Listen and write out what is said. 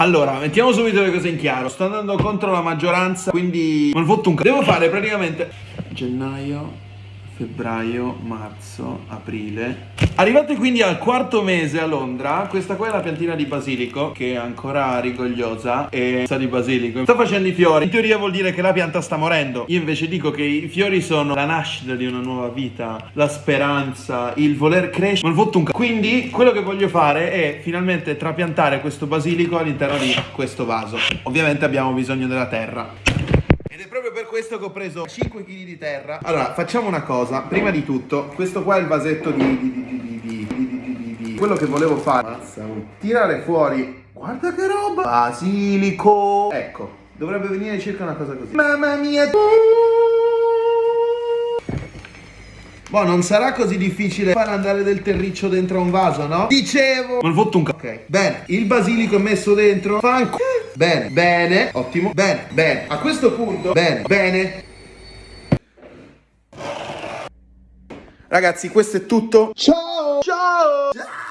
Allora, mettiamo subito le cose in chiaro. Sto andando contro la maggioranza, quindi non fotto un c***o. Devo fare praticamente gennaio, febbraio, marzo, aprile. Arrivate quindi al quarto mese a Londra, questa qua è la piantina di basilico che è ancora rigogliosa e sa di basilico. Sta facendo i fiori. In teoria vuol dire che la pianta sta morendo. Io invece dico che i fiori sono la nascita di una nuova vita, la speranza, il voler crescere. Non fotto un c***o. Quindi quello che voglio fare è finalmente trapiantare questo basilico all'interno di questo vaso. Ovviamente abbiamo bisogno della terra. Ed è proprio per questo che ho preso 5 kg di terra. Allora, facciamo una cosa. Prima di tutto, questo qua è il vasetto di... di, di, di, di, di, di quello che volevo fare. Mazza, tirare fuori... Guarda che roba! Basilico! Ecco, dovrebbe venire circa una cosa così. Mamma mia! Boh, non sarà così difficile far andare del terriccio dentro un vaso, no? Dicevo! Non fotto un c***o. Ok, bene. Il basilico è messo dentro. Fanco. Bene, bene, ottimo. Bene, bene. A questo punto, bene, bene. Ragazzi, questo è tutto. Ciao! Ciao! Ciao!